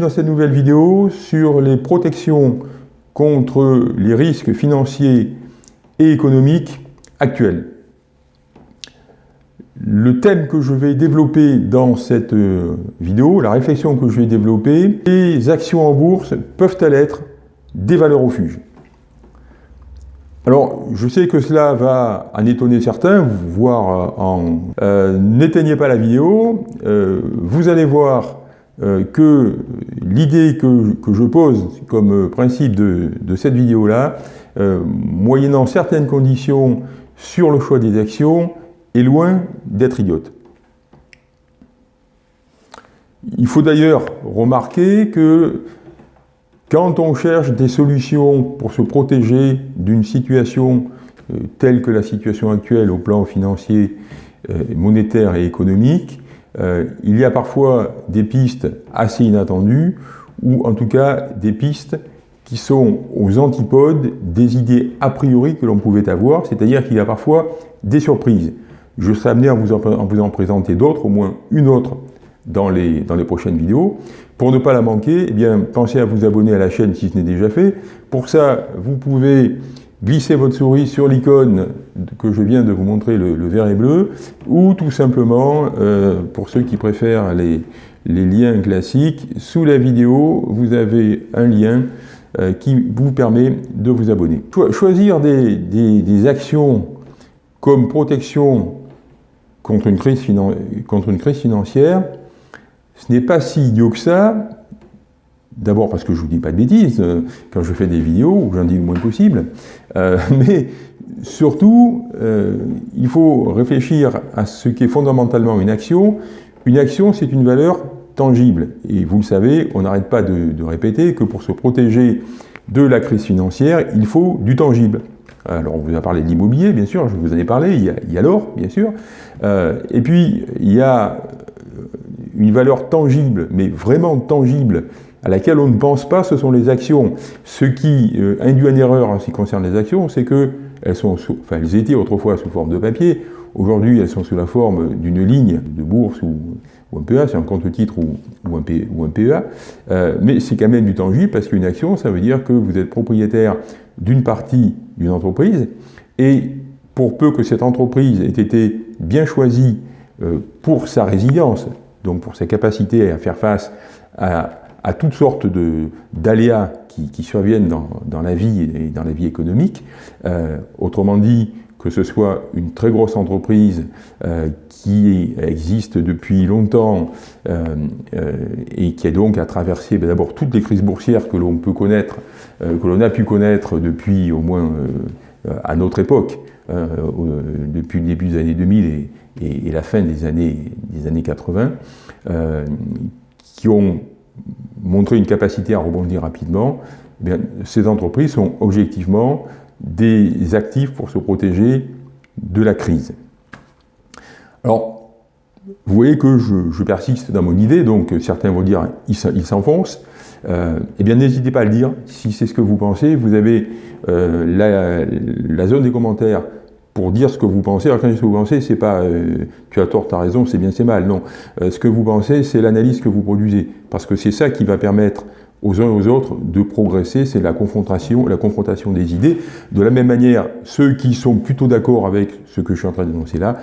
Dans cette nouvelle vidéo sur les protections contre les risques financiers et économiques actuels. Le thème que je vais développer dans cette euh, vidéo, la réflexion que je vais développer, les actions en bourse peuvent-elles être des valeurs refuges? Alors, je sais que cela va en étonner certains, voire euh, en... Euh, n'éteignez pas la vidéo, vous allez voir que l'idée que, je pose comme principe de, cette vidéo-là, moyennant certaines conditions sur le choix des actions, est loin d'être idiote. Il faut d'ailleurs remarquer que quand on cherche des solutions pour se protéger d'une situation euh, telle que la situation actuelle au plan financier, euh, monétaire et économique, euh, il y a parfois des pistes assez inattendues ou en tout cas des pistes qui sont aux antipodes des idées a priori que l'on pouvait avoir, c'est-à-dire qu'il y a parfois des surprises. Je serai amené à vous en, présenter d'autres, au moins une autre dans les, prochaines vidéos. Pour ne pas la manquer, eh pensez à vous abonner à la chaîne si ce n'est déjà fait. Pour ça, vous pouvez glisser votre souris sur l'icône que je viens de vous montrer, le, vert et bleu, ou tout simplement, euh, pour ceux qui préfèrent les, liens classiques, sous la vidéo, vous avez un lien euh, qui vous permet de vous abonner. choisir des, actions comme protection contre une crise, contre une crise financière, ce n'est pas si idiot que ça, D'abord parce que je ne vous dis pas de bêtises euh, quand je fais des vidéos, ou j'en dis le moins possible, mais surtout, euh, il faut réfléchir à ce qu'est fondamentalement une action. Une action, c'est une valeur tangible. Et vous le savez, on n'arrête pas de, répéter que pour se protéger de la crise financière, il faut du tangible. Alors, on vous a parlé de l'immobilier, bien sûr, je vous en ai parlé, il y a, l'or, bien sûr. Euh, et puis, il y a une valeur tangible, mais vraiment tangible, à laquelle on ne pense pas, ce sont les actions. Ce qui euh, induit une erreur en ce qui concerne les actions, c'est que elles sont, enfin, elles étaient autrefois sous forme de papier, aujourd'hui elles sont sous la forme d'une ligne de bourse ou, un PEA, c'est un compte-titre ou, ou, un PEA, euh, mais c'est quand même du tangible parce qu'une action, ça veut dire que vous êtes propriétaire d'une partie d'une entreprise, et pour peu que cette entreprise ait été bien choisie euh, pour sa résilience, donc pour sa capacité à faire face à, toutes sortes d'aléas qui, surviennent dans, la vie et dans la vie économique, euh, autrement dit, que ce soit une très grosse entreprise euh, qui existe depuis longtemps et qui a donc à traverser ben, d'abord toutes les crises boursières que l'on peut connaître, que l'on a pu connaître depuis au moins euh, à notre époque, euh, depuis le début des années 2000 et, la fin des années, des années 80, euh, qui ont montré une capacité à rebondir rapidement, eh ces entreprises sont objectivement des actifs pour se protéger de la crise. Alors, vous voyez que je, persiste dans mon idée, donc certains vont dire il s'enfonce. Euh, eh bien, n'hésitez pas à le dire si c'est ce que vous pensez. Vous avez euh, la, zone des commentaires pour dire ce que vous pensez. Alors quand je ce que vous pensez, c'est pas euh, tu as tort, tu as raison, c'est bien, c'est mal. Non, ce que vous pensez, c'est l'analyse que vous produisez. Parce que c'est ça qui va permettre aux uns et aux autres de progresser, c'est la confrontation, la confrontation des idées. De la même manière, ceux qui sont plutôt d'accord avec ce que je suis en train d'énoncer là,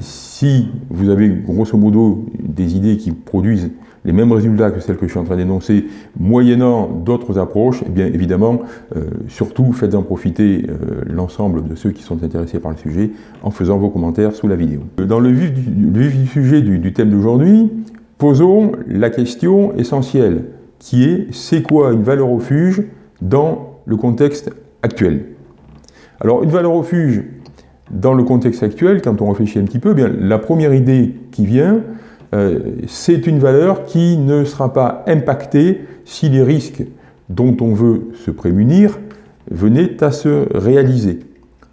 si vous avez grosso modo des idées qui produisent les mêmes résultats que celles que je suis en train d'énoncer, moyennant d'autres approches, eh bien évidemment, euh, surtout faites-en profiter euh, l'ensemble de ceux qui sont intéressés par le sujet en faisant vos commentaires sous la vidéo. Dans le vif du, sujet du, thème d'aujourd'hui, posons la question essentielle qui est c'est quoi une valeur refuge dans le contexte actuel? Alors une valeur refuge dans le contexte actuel, quand on réfléchit un petit peu, eh bien, la première idée qui vient, c'est une valeur qui ne sera pas impactée si les risques dont on veut se prémunir venaient à se réaliser,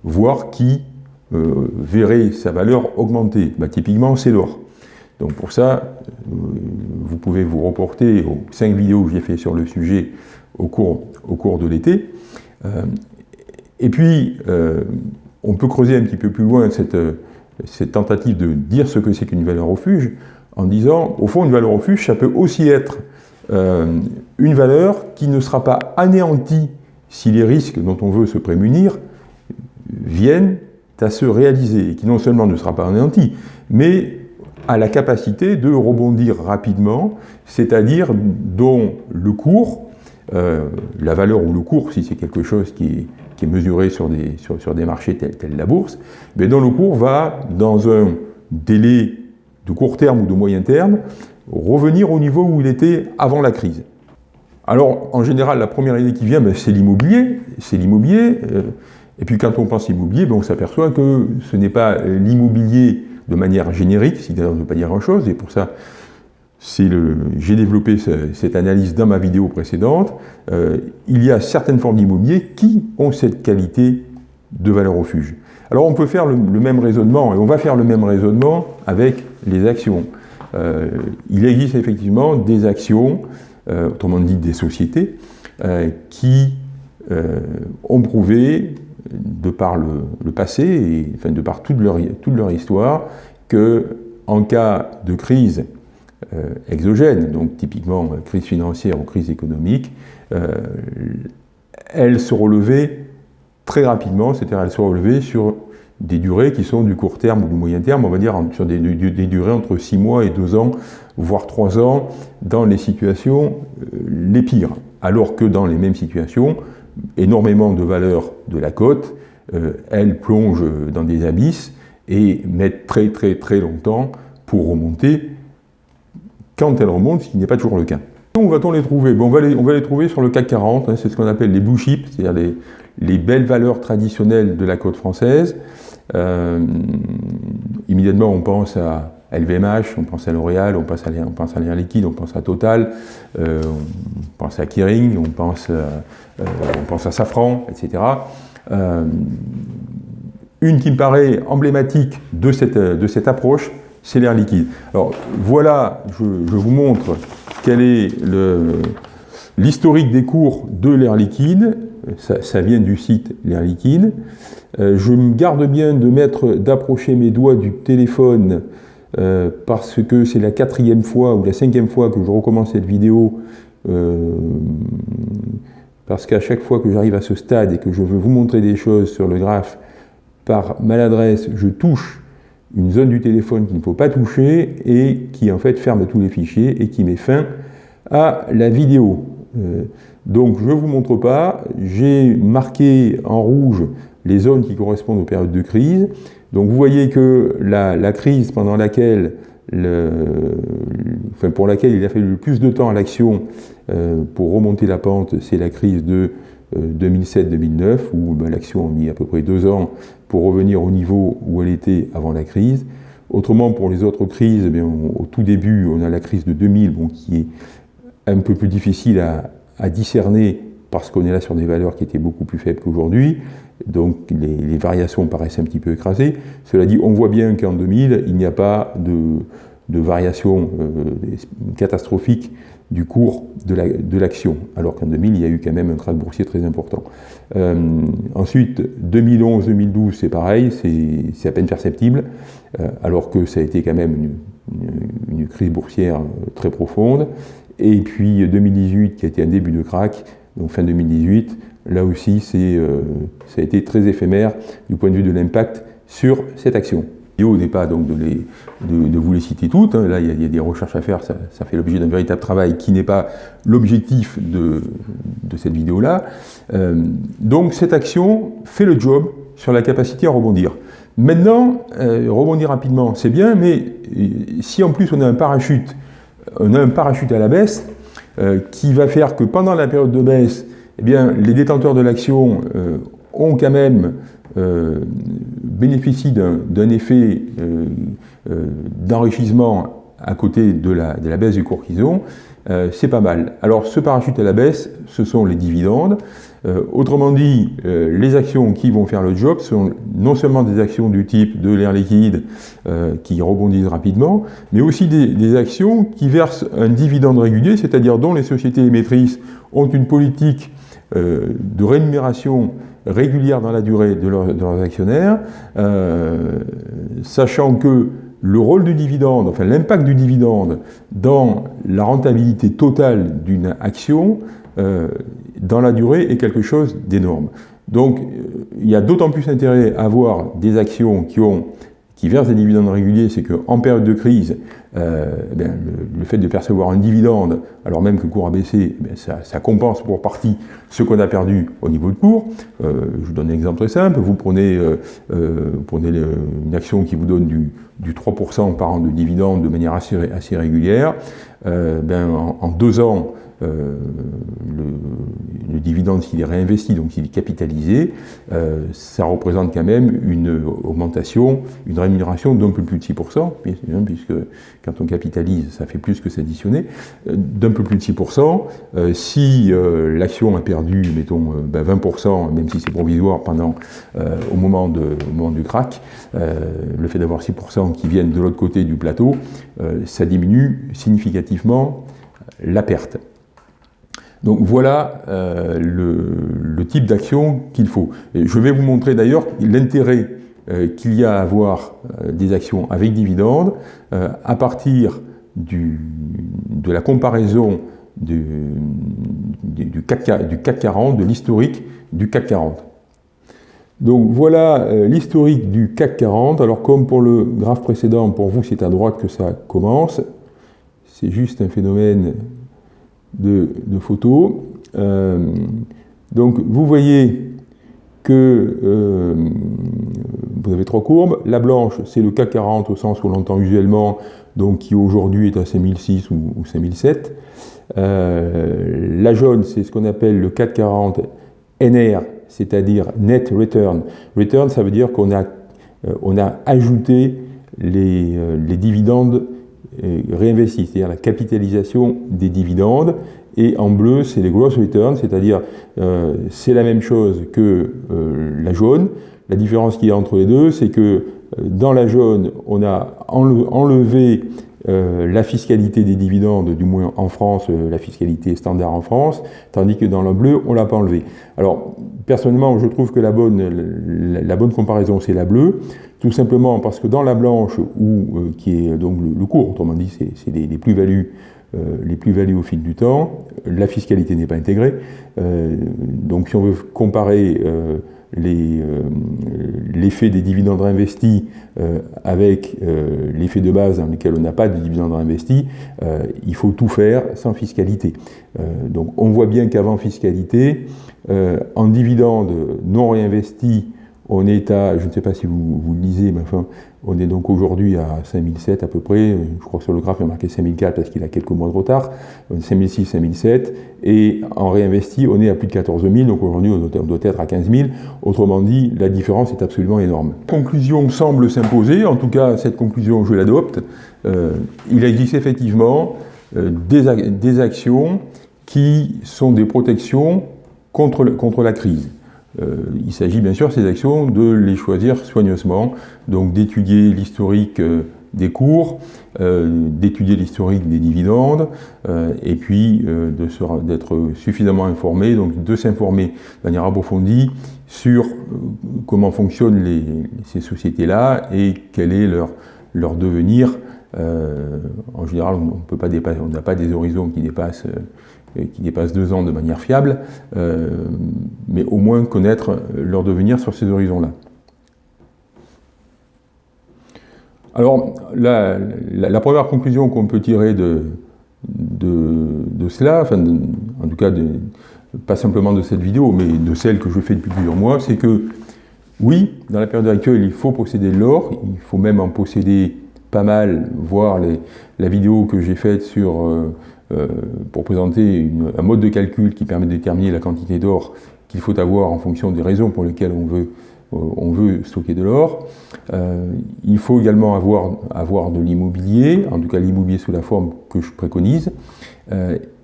voire qui euh, verrait sa valeur augmenter. Bah, typiquement, c'est l'or. Donc pour ça, euh, vous pouvez vous reporter aux cinq vidéos que j'ai fait sur le sujet au cours, au cours de l'été. et puis, on peut creuser un petit peu plus loin cette, cette tentative de dire ce que c'est qu'une valeur refuge en disant, au fond, une valeur refuge, ça peut aussi être une valeur qui ne sera pas anéantie si les risques dont on veut se prémunir viennent à se réaliser, et qui non seulement ne sera pas anéantie, mais a la capacité de rebondir rapidement, c'est-à-dire dont le cours, euh, la valeur ou le cours, si c'est quelque chose qui est, mesuré sur des, sur, des marchés tels, tels, la bourse, mais dont le cours va, dans un délai de court terme ou de moyen terme, revenir au niveau où il était avant la crise. Alors, en général, la première idée qui vient, ben, c'est l'immobilier. C'est l'immobilier. Euh, et puis, quand on pense immobilier, ben, on s'aperçoit que ce n'est pas l'immobilier de manière générique, qui d'ailleurs ne veut pas dire grand-chose, et pour ça, j'ai développé cette analyse dans ma vidéo précédente. Euh, il y a certaines formes d'immobilier qui ont cette qualité de valeur refuge. Alors on peut faire le, même raisonnement, et on va faire le même raisonnement avec les actions. Euh, il existe effectivement des actions, euh, autrement dit des sociétés, qui ont prouvé de par le, passé, et enfin, de par toute leur, toute leur histoire, que en cas de crise euh, exogène, donc typiquement euh, crise financière ou crise économique, euh, elle se relevait très rapidement, c'est-à-dire elle se relevait sur des durées qui sont du court terme ou du moyen terme, on va dire sur des, durées entre 6 mois et 2 ans, voire 3 ans, dans les situations les pires. Alors que dans les mêmes situations, énormément de valeurs de la cote, euh, elles plongent dans des abysses et mettent très très très longtemps pour remonter quand elles remontent, ce qui n'est pas toujours le cas. Où va-t-on les trouver? On, va les, trouver sur le CAC 40, hein, c'est ce qu'on appelle les blue chips, c'est-à-dire les, les, belles valeurs traditionnelles de la côte française. Euh, immédiatement, on pense à LVMH, on pense à L'Oréal, on pense à, on Liquide, on pense à Total, euh, on pense à Kering, on pense, euh, à Safran, etc. une qui me paraît emblématique de cette, de cette approche, c'est l'air liquide. Alors voilà, je, vous montre quel est l'historique des cours de l'air liquide. Ça, vient du site l'air liquide. je me garde bien d'approcher mes doigts du téléphone euh, parce que c'est la quatrième fois ou la cinquième fois que je recommence cette vidéo, euh, parce qu'à chaque fois que j'arrive à ce stade et que je veux vous montrer des choses sur le graphe, par maladresse, je touche une zone du téléphone qu'il ne faut pas toucher et qui en fait ferme tous les fichiers et qui met fin à la vidéo. Euh, donc je ne vous montre pas, j'ai marqué en rouge les zones qui correspondent aux périodes de crise. Donc vous voyez que la, crise pendant laquelle, enfin pour laquelle il a fallu le plus de temps à l'action euh, pour remonter la pente, c'est la crise de 2007-2009, euh, où ben, l'action a mis à peu près deux ans pour revenir au niveau où elle était avant la crise. Autrement, pour les autres crises, eh au tout début, on a la crise de 2000, bon, qui est un peu plus difficile à discerner parce qu'on est là sur des valeurs qui étaient beaucoup plus faibles qu'aujourd'hui donc les, variations paraissent un petit peu écrasées. Cela dit, on voit bien qu'en 2000, il n'y a pas de, de variation euh, catastrophique du cours de l'action, alors qu'en 2000, il y a eu quand même un krach boursier très important. Euh, ensuite, 2011-2012, c'est pareil, c'est à peine perceptible, euh, alors que ça a été quand même une, crise boursière très profonde. Et puis 2018, qui a été un début de krach, donc fin 2018, là aussi, euh, ça a été très éphémère du point de vue de l'impact sur cette action. L'idée n'est pas donc de, de, vous les citer toutes, hein. là il y, a, des recherches à faire, ça, fait l'objet d'un véritable travail qui n'est pas l'objectif de, cette vidéo-là. Euh, donc cette action fait le job sur la capacité à rebondir. Maintenant, euh, rebondir rapidement, c'est bien, mais si en plus on a un parachute, on a un parachute à la baisse, qui va faire que pendant la période de baisse, eh bien, les détenteurs de l'action euh, ont quand même euh, bénéficié d'un effet euh, d'enrichissement à côté de la, baisse du cours qu'ils ont, c'est pas mal. Alors ce parachute à la baisse, ce sont les dividendes. autrement dit, les actions qui vont faire le job sont non seulement des actions du type de l'air liquide qui rebondissent rapidement, mais aussi des, actions qui versent un dividende régulier, c'est-à-dire dont les sociétés émettrices ont une politique euh, de rémunération régulière dans la durée de, leurs actionnaires, euh, sachant que le rôle du dividende, enfin l'impact du dividende dans la rentabilité totale d'une action, euh, dans la durée, est quelque chose d'énorme. Donc, il y a d'autant plus intérêt à avoir des actions qui ont qui versent des dividendes réguliers, c'est qu'en période de crise, euh, eh le, fait de percevoir un dividende, alors même que le cours a baissé, eh ça, compense pour partie ce qu'on a perdu au niveau de cours. Euh, je vous donne un exemple très simple. Vous prenez, euh, une action qui vous donne du, 3% par an de dividende de manière assez, assez régulière. Ben, en, deux ans, euh, le, dividende, s'il est réinvesti, donc s'il est capitalisé, euh, ça représente quand même une augmentation, une rémunération d'un peu plus de 6%, puisque quand on capitalise, ça fait plus que s'additionner, euh, d'un peu plus de 6%. si l'action a perdu, mettons, 20%, ben, même si c'est provisoire pendant, au, moment au moment du crack, le fait d'avoir 6% qui viennent de l'autre côté du plateau, ça diminue significativement la perte. Donc voilà euh, le, type d'action qu'il faut. je vais vous montrer d'ailleurs l'intérêt euh, qu'il y a à avoir euh, des actions avec dividendes à partir de la comparaison du CAC 40, de l'historique du CAC 40. Donc voilà l'historique du CAC 40. Alors comme pour le graphe précédent, pour vous c'est à droite que ça commence. C'est juste un phénomène de, photos. Euh, donc vous voyez que euh, vous avez trois courbes. La blanche, c'est le CAC 40 au sens où l'on entend usuellement, donc qui aujourd'hui est à 5006 ou, 5007. Euh, la jaune, c'est ce qu'on appelle le CAC 40 NR, c'est-à-dire Net Return. Return, ça veut dire qu'on a, on ajouté les dividendes réinvestis, c'est-à-dire la capitalisation des dividendes. Et en bleu, c'est les gross returns, c'est-à-dire euh, c'est la même chose que euh, la jaune. La différence qu'il y a entre les deux, c'est que euh, dans la jaune, on a enlevé la fiscalité des dividendes, du moins en France, la fiscalité standard en France, tandis que dans le bleu, on ne l'a pas enlevé. Alors, personnellement, je trouve que la bonne, la, bonne comparaison, c'est la bleue, tout simplement parce que dans la blanche, où, qui est donc le, cours, autrement dit, c'est les, plus-values euh, les plus-values au fil du temps, la fiscalité n'est pas intégrée. Euh, donc si on veut comparer euh, l'effet des dividendes réinvestis avec l'effet de base dans lequel on n'a pas de dividendes réinvestis, il faut tout faire sans fiscalité. donc on voit bien qu'avant fiscalité, en dividendes non réinvestis, on est à, je ne sais pas si vous, vous lisez, mais enfin, on est donc aujourd'hui à 5007 à peu près, je crois que sur le graphe il y a marqué 5004 parce qu'il a quelques mois de retard, 5006, 5007, et en réinvesti on est à plus de 14 000, donc aujourd'hui on doit être à 15 000, autrement dit la différence est absolument énorme. Conclusion semble s'imposer, en tout cas cette conclusion je l'adopte, euh, il existe effectivement euh, des, actions qui sont des protections contre la crise. Euh, il s'agit bien sûr, ces actions, de les choisir soigneusement, donc d'étudier l'historique euh, des cours, euh, d'étudier l'historique des dividendes, et puis d'être suffisamment informé, donc de s'informer de manière approfondie sur comment fonctionnent ces sociétés-là et quel est leur, leur devenir. en général, on n'a pas des horizons qui dépassent qui dépassent deux ans de manière fiable, euh, mais au moins connaître leur devenir sur ces horizons-là. Alors, la, première conclusion qu'on peut tirer de, de, cela, enfin, en tout cas, pas simplement de cette vidéo, mais de celle que je fais depuis plusieurs mois, c'est que, oui, dans la période actuelle, il faut posséder de l'or, il faut même en posséder pas mal, voir la vidéo que j'ai faite sur euh, pour présenter un mode de calcul qui permet de déterminer la quantité d'or qu'il faut avoir en fonction des raisons pour lesquelles on veut, euh, on veut stocker de l'or. Euh, il faut également avoir, avoir de l'immobilier, en tout cas l'immobilier sous la forme que je préconise.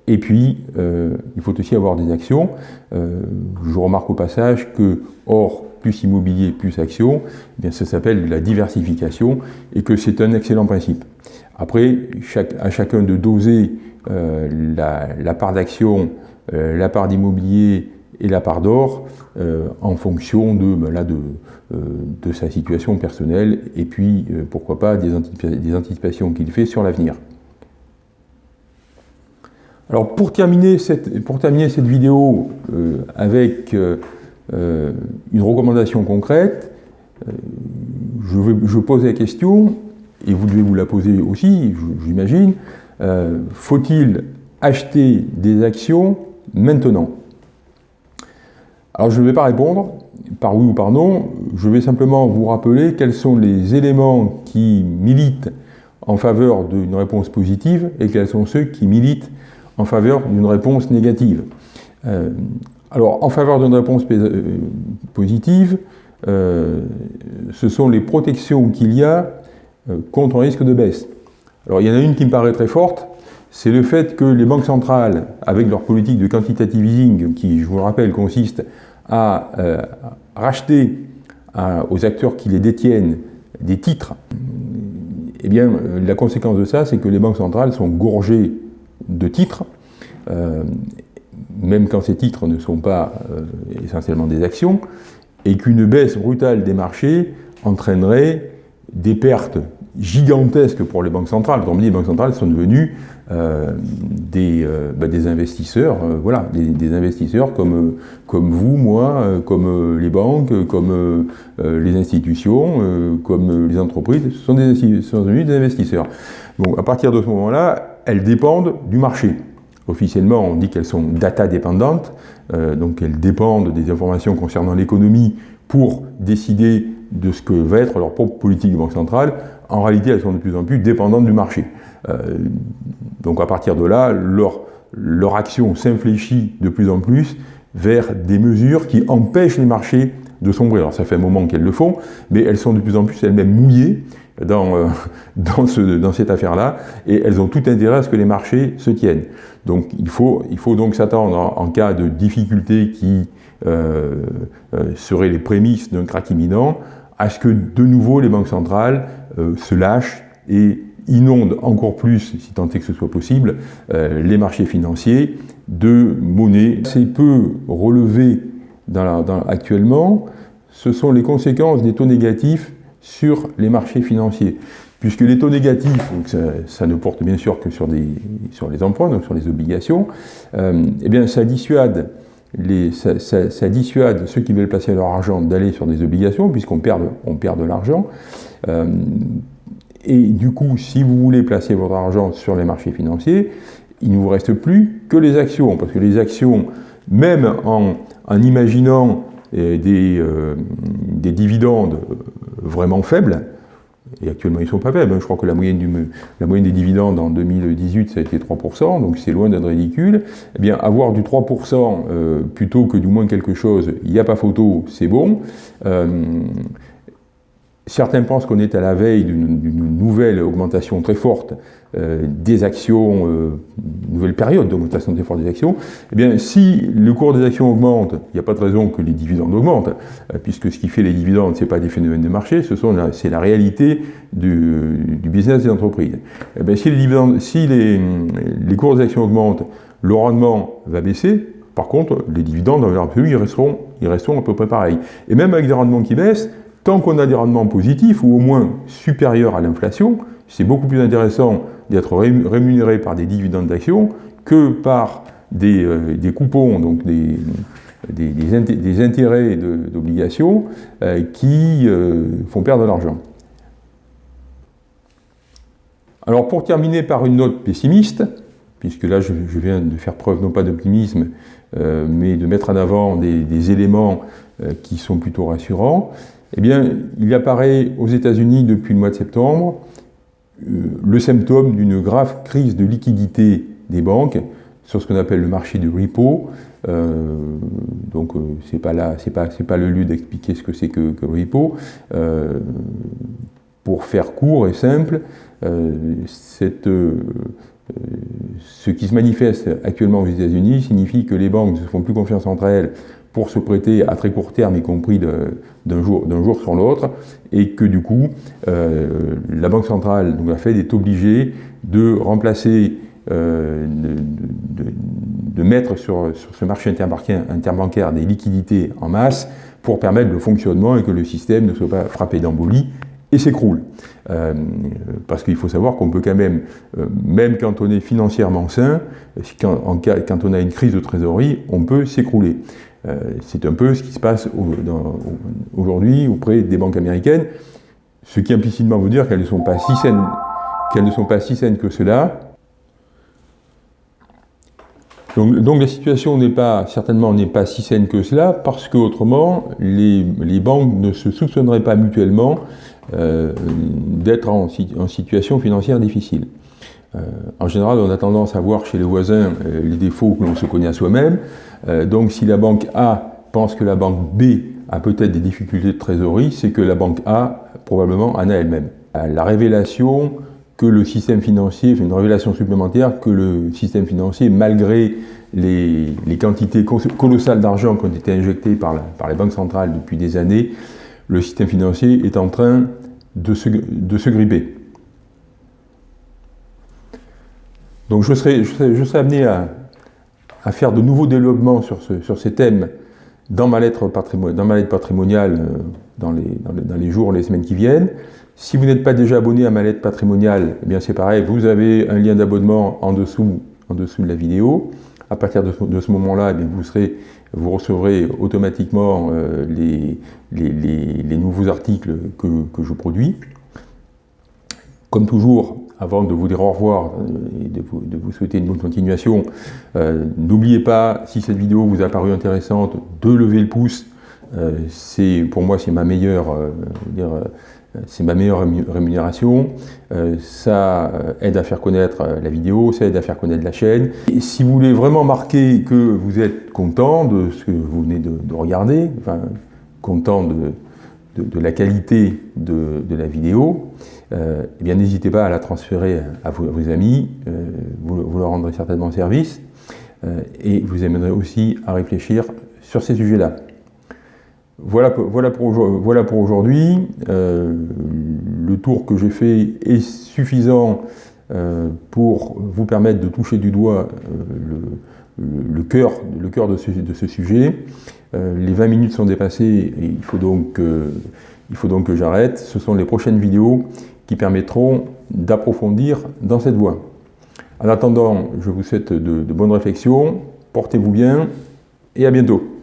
et puis, il faut aussi avoir des actions. je remarque au passage que or plus immobilier plus action, eh bien ça s'appelle la diversification et que c'est un excellent principe. Après, chaque, à chacun de doser euh, la, part d'action, euh, la part d'immobilier et la part d'or en fonction de, ben de, sa situation personnelle et puis pourquoi pas des, anticipations qu'il fait sur l'avenir. Alors pour terminer cette, pour terminer cette vidéo avec une recommandation concrète, je, pose la question, et vous devez vous la poser aussi, j'imagine, euh, faut-il acheter des actions maintenant? Alors je ne vais pas répondre par oui ou par non, je vais simplement vous rappeler quels sont les éléments qui militent en faveur d'une réponse positive et quels sont ceux qui militent en faveur d'une réponse négative. Euh, alors, en faveur d'une réponse euh, positive, ce sont les protections qu'il y a contre un risque de baisse. Alors il y en a une qui me paraît très forte, c'est le fait que les banques centrales, avec leur politique de quantitative easing, qui, je vous le rappelle, consiste à euh, racheter aux acteurs qui les détiennent des titres, eh bien, euh, la conséquence de ça, c'est que les banques centrales sont gorgées de titres, euh, même quand ces titres ne sont pas essentiellement des actions, et qu'une baisse brutale des marchés entraînerait des pertes gigantesques pour les banques centrales. Comme dit, les banques centrales sont devenues euh, des, euh, bah, des, investisseurs, euh, voilà, des, investisseurs comme, comme vous, moi, comme les banques, comme les institutions, comme les entreprises, ce sont, des, sont devenus des investisseurs. Donc à partir de ce moment-là, elles dépendent du marché. Officiellement, on dit qu'elles sont data dépendantes, donc elles dépendent des informations concernant l'économie pour décider de ce que va être leur propre politique de banque centrale. En réalité, elles sont de plus en plus dépendantes du marché. Euh, donc à partir de là, leur, leur action s'infléchit de plus en plus vers des mesures qui empêchent les marchés de sombrer. Alors ça fait un moment qu'elles le font, mais elles sont de plus en plus elles-mêmes mouillées dans, euh, dans, ce, dans, cette affaire-là, et elles ont tout intérêt à ce que les marchés se tiennent. Donc il faut, il faut donc s'attendre en, cas de difficultés qui euh, euh, seraient les prémices d'un crack imminent, à ce que de nouveau les banques centrales euh, se lâchent et inondent encore plus, si tant est que ce soit possible, euh, les marchés financiers de monnaie. C'est peu relevé dans actuellement, ce sont les conséquences des taux négatifs sur les marchés financiers. Puisque les taux négatifs, ça, ne porte bien sûr que sur les emprunts, donc sur les obligations, euh, eh bien ça dissuade ça, dissuade ceux qui veulent placer leur argent d'aller sur des obligations, puisqu'on perd, on perd de l'argent. Euh, et du coup, si vous voulez placer votre argent sur les marchés financiers, il ne vous reste plus que les actions, parce que les actions, même en, en imaginant euh, des, euh, des, dividendes vraiment faibles, et actuellement ils ne sont pas faibles, hein. je crois que la moyenne, du, la moyenne, des dividendes en 2018 ça a été 3%, donc c'est loin d'être ridicule, eh bien avoir du 3% euh, plutôt que du moins quelque chose, il n'y a pas photo, c'est bon. Euh, Certains pensent qu'on est à la veille d'une nouvelle augmentation très forte euh, des actions, euh, nouvelle période d'augmentation très forte des actions. Eh bien, si le cours des actions augmente, il n'y a pas de raison que les dividendes augmentent, euh, puisque ce qui fait les dividendes, ce n'est pas des phénomènes de marché, c'est la réalité du, business des entreprises. Eh bien, si les, cours des actions augmentent, le rendement va baisser, par contre, les dividendes, en absolu, ils resteront, ils resteront à peu près pareils. Et même avec des rendements qui baissent, tant qu'on a des rendements positifs, ou au moins supérieurs à l'inflation, c'est beaucoup plus intéressant d'être rémunéré par des dividendes d'actions que par des, euh, coupons, donc des, intérêts d'obligations euh, qui euh, font perdre de l'argent. Alors pour terminer par une note pessimiste, puisque là je, viens de faire preuve non pas d'optimisme, mais de mettre en avant des, éléments qui sont plutôt rassurants, eh bien, il apparaît aux États-Unis depuis le mois de septembre euh, le symptôme d'une grave crise de liquidité des banques sur ce qu'on appelle le marché du repo. Euh, donc, euh, ce n'est pas, pas, pas le lieu d'expliquer ce que c'est que, le repo. pour faire court et simple, ce qui se manifeste actuellement aux États-Unis signifie que les banques ne se font plus confiance entre elles pour se prêter à très court terme, y compris d'un jour, sur l'autre, et que du coup, euh, la Banque centrale, donc la Fed, est obligée de remplacer, euh, de, mettre sur, ce marché interbancaire des liquidités en masse pour permettre le fonctionnement et que le système ne soit pas frappé d'embolie et s'écroule. Euh, parce qu'il faut savoir qu'on peut quand même, même quand on est financièrement sain, quand on a une crise de trésorerie, on peut s'écrouler. Euh, c'est un peu ce qui se passe aujourd'hui auprès des banques américaines, ce qui implicitement veut dire qu'elles ne sont pas si saines, que cela. Donc, donc la situation n'est pas, certainement n'est pas si saine que cela, parce qu'autrement, les, les banques ne se soupçonneraient pas mutuellement euh, d'être en, situation financière difficile. Euh, en général, on a tendance à voir chez les voisins euh, les défauts que l'on se connaît à soi-même. donc si la banque A pense que la banque B a peut-être des difficultés de trésorerie, c'est que la banque A probablement en a elle-même. La révélation que le système financier, une révélation supplémentaire que le système financier, malgré les, quantités colossales d'argent qui ont été injectées par, par les banques centrales depuis des années, le système financier est en train de se, de se gripper. Donc je serai, je serai, amené à, faire de nouveaux développements sur, ce, sur ces thèmes dans ma lettre, patrimoniale, euh, dans les, jours, les semaines qui viennent. Si vous n'êtes pas déjà abonné à ma lettre patrimoniale, eh bien c'est pareil, vous avez un lien d'abonnement en dessous, de la vidéo. À partir de ce, moment-là, eh vous recevrez automatiquement euh, les, nouveaux articles que, je produis. Comme toujours, avant de vous dire au revoir euh, et de vous, de souhaiter une bonne continuation, euh, n'oubliez pas, si cette vidéo vous a paru intéressante, de lever le pouce. c'est pour moi, c'est ma meilleure, dire, c'est ma meilleure rémunération, euh, ça euh, aide à faire connaître euh, la vidéo, ça aide à faire connaître la chaîne. Et si vous voulez vraiment marquer que vous êtes content de ce que vous venez de, regarder, enfin, content de, de, la qualité de, la vidéo, eh bien n'hésitez pas à la transférer à vos, amis, vous, vous, leur rendrez certainement service, et vous amènerez aussi à réfléchir sur ces sujets-là. Voilà, voilà pour, aujourd'hui. Euh, le tour que j'ai fait est suffisant euh, pour vous permettre de toucher du doigt euh, le, cœur, de ce sujet. Les 20 minutes sont dépassées et il faut donc, il faut donc que j'arrête. Ce sont les prochaines vidéos qui permettront d'approfondir dans cette voie. En attendant, je vous souhaite de bonnes réflexions, portez-vous bien et à bientôt.